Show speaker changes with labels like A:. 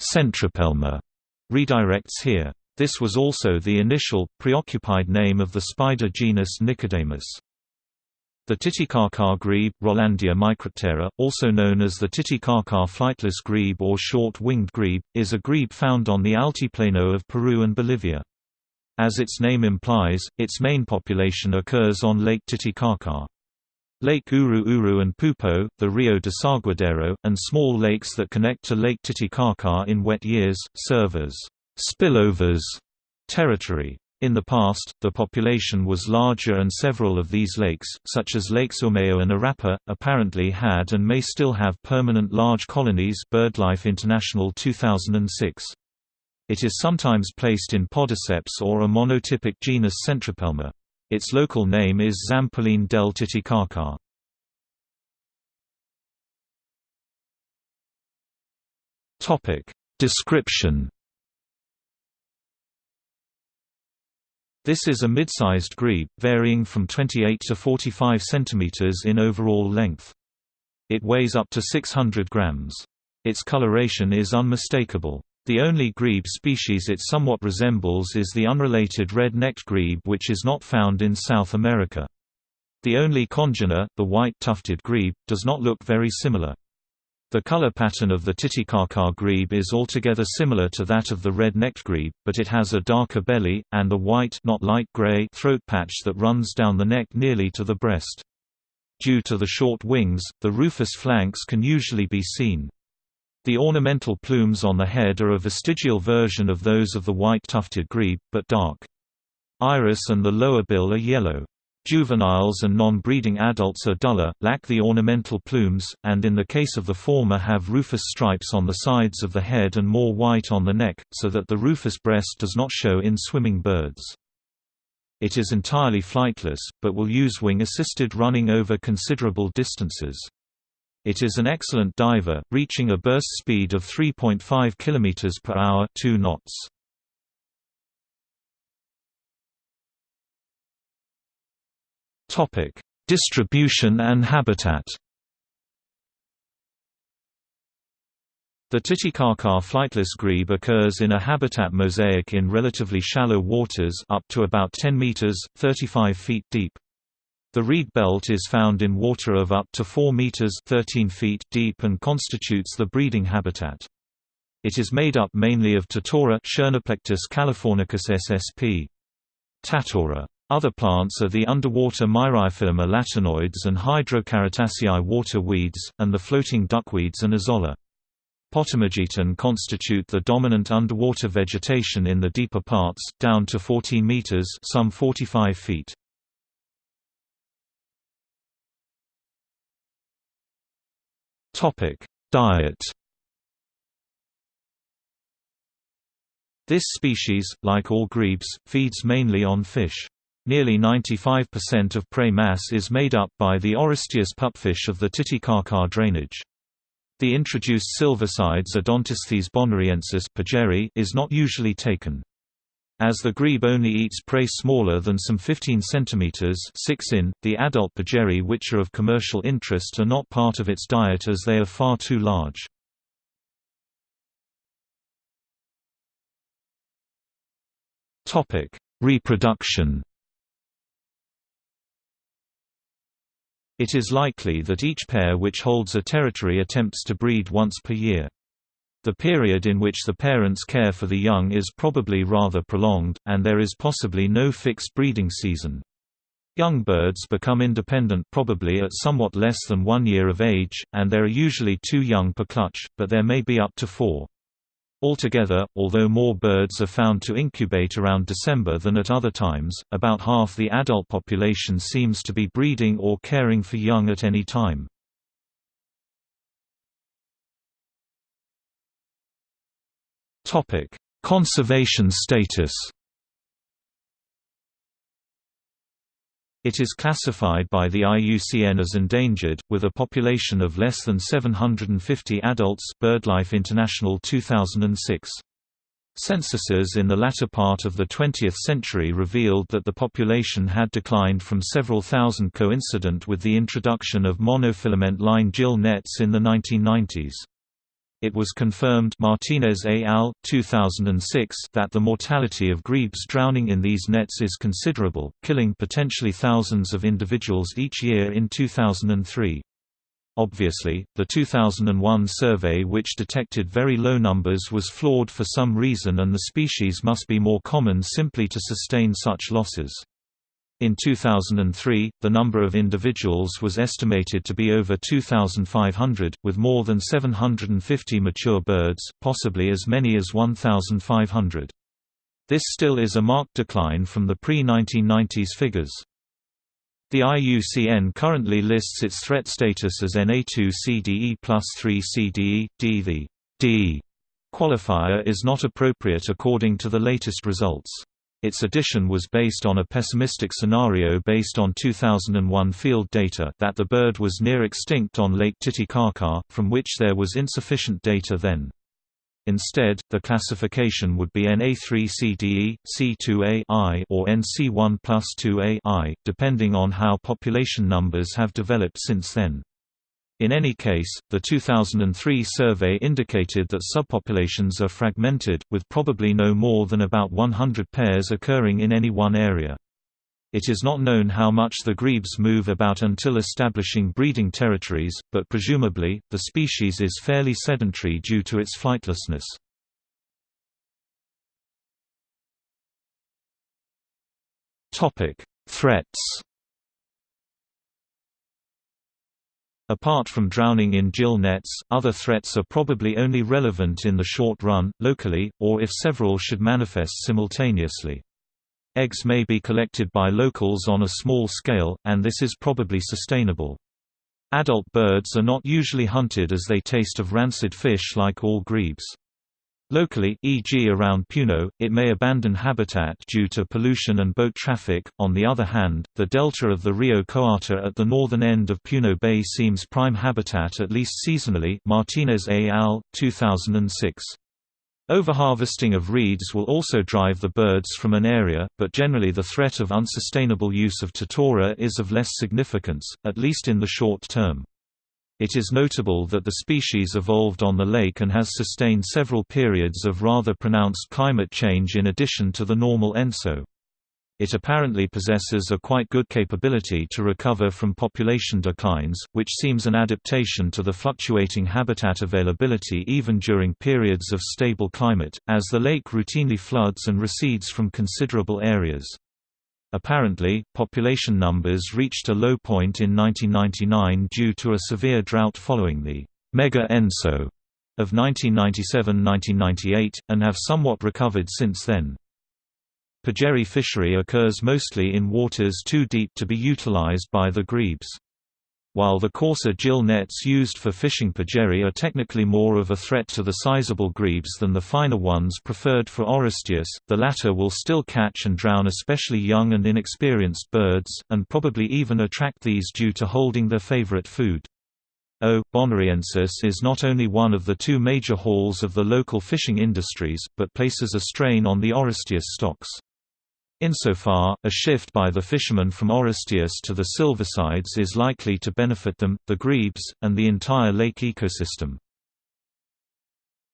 A: Centropelma redirects here. This was also the initial, preoccupied name of the spider genus Nicodemus. The Titicaca grebe, Rollandia microptera, also known as the Titicaca flightless grebe or short-winged grebe, is a grebe found on the Altiplano of Peru and Bolivia. As its name implies, its main population occurs on Lake Titicaca. Lake Uru Uru and Poopó, the Rio de Saguadero, and small lakes that connect to Lake Titicaca in wet years, serve as spillovers territory. In the past, the population was larger and several of these lakes, such as Lakes Umayo and Arapa, apparently had and may still have permanent large colonies BirdLife International 2006. It is sometimes placed in podiceps or a monotypic genus Centropelma. Its local name is Zampoline del Titicaca. Topic: Description This is a mid-sized grebe, varying from 28 to 45 centimeters in overall length. It weighs up to 600 grams. Its coloration is unmistakable. The only grebe species it somewhat resembles is the unrelated red-necked grebe which is not found in South America. The only congener, the white tufted grebe, does not look very similar. The color pattern of the Titicaca grebe is altogether similar to that of the red-necked grebe, but it has a darker belly, and a white not light gray throat patch that runs down the neck nearly to the breast. Due to the short wings, the rufous flanks can usually be seen. The ornamental plumes on the head are a vestigial version of those of the white tufted grebe, but dark. Iris and the lower bill are yellow. Juveniles and non-breeding adults are duller, lack the ornamental plumes, and in the case of the former have rufous stripes on the sides of the head and more white on the neck, so that the rufous breast does not show in swimming birds. It is entirely flightless, but will use wing-assisted running over considerable distances. It is an excellent diver, reaching a burst speed of 3.5 km per hour 2 knots. Topic: Distribution and habitat. The Titicaca flightless grebe occurs in a habitat mosaic in relatively shallow waters up to about 10 meters, 35 feet deep. The reed belt is found in water of up to 4 meters, 13 feet deep and constitutes the breeding habitat. It is made up mainly of Schoenoplectus californicus ssp. Tatora. Other plants are the underwater Myriophyllum elatinoides and Hydrocharitaceae water weeds, and the floating duckweeds and azolla. Potamogeton constitute the dominant underwater vegetation in the deeper parts, down to 14 meters some 45 feet. Diet This species, like all grebes, feeds mainly on fish. Nearly 95% of prey mass is made up by the Orestias pupfish of the Titicaca drainage. The introduced silversides Odontesthes bonariensis is not usually taken. As the grebe only eats prey smaller than some 15 cm 6 in, the adult pejerrey which are of commercial interest are not part of its diet as they are far too large. Reproduction It is likely that each pair which holds a territory attempts to breed once per year. The period in which the parents care for the young is probably rather prolonged, and there is possibly no fixed breeding season. Young birds become independent probably at somewhat less than one year of age, and there are usually two young per clutch, but there may be up to four. Altogether, although more birds are found to incubate around December than at other times, about half the adult population seems to be breeding or caring for young at any time. Conservation status It is classified by the IUCN as endangered, with a population of less than 750 adults BirdLife International 2006. Censuses in the latter part of the 20th century revealed that the population had declined from several thousand coincident with the introduction of monofilament line gill nets in the 1990s. It was confirmed Martinez et al. 2006 that the mortality of grebes drowning in these nets is considerable, killing potentially thousands of individuals each year in 2003. Obviously, the 2001 survey which detected very low numbers was flawed for some reason and the species must be more common simply to sustain such losses. In 2003, the number of individuals was estimated to be over 2,500, with more than 750 mature birds, possibly as many as 1,500. This still is a marked decline from the pre-1990s figures. The IUCN currently lists its threat status as NA2 CDE plus 3 CDE, D. The D qualifier is not appropriate according to the latest results. Its addition was based on a pessimistic scenario based on 2001 field data that the bird was near extinct on Lake Titicaca, from which there was insufficient data then. Instead, the classification would be NA3CDE, C2A I or NC1 plus 2A I, depending on how population numbers have developed since then. In any case, the 2003 survey indicated that subpopulations are fragmented, with probably no more than about 100 pairs occurring in any one area. It is not known how much the grebes move about until establishing breeding territories, but presumably, the species is fairly sedentary due to its flightlessness. Threats Apart from drowning in gill nets, other threats are probably only relevant in the short run, locally, or if several should manifest simultaneously. Eggs may be collected by locals on a small scale, and this is probably sustainable. Adult birds are not usually hunted as they taste of rancid fish like all grebes. Locally, e.g. around Puno, it may abandon habitat due to pollution and boat traffic. On the other hand, the delta of the Rio Coata at the northern end of Puno Bay seems prime habitat at least seasonally. Martinez et al. 2006. Overharvesting of reeds will also drive the birds from an area, but generally the threat of unsustainable use of totora is of less significance, at least in the short term. It is notable that the species evolved on the lake and has sustained several periods of rather pronounced climate change in addition to the normal ENSO. It apparently possesses a quite good capability to recover from population declines, which seems an adaptation to the fluctuating habitat availability even during periods of stable climate, as the lake routinely floods and recedes from considerable areas. Apparently, population numbers reached a low point in 1999 due to a severe drought following the «mega ENSO» of 1997–1998, and have somewhat recovered since then. Pejerrey fishery occurs mostly in waters too deep to be utilized by the grebes. While the coarser gill nets used for fishing pejerrey are technically more of a threat to the sizable grebes than the finer ones preferred for Orestias, the latter will still catch and drown especially young and inexperienced birds, and probably even attract these due to holding their favorite food. O. bonariensis is not only one of the two major hauls of the local fishing industries, but places a strain on the Orestias stocks. Insofar, a shift by the fishermen from Orestias to the Silversides is likely to benefit them, the grebes, and the entire lake ecosystem.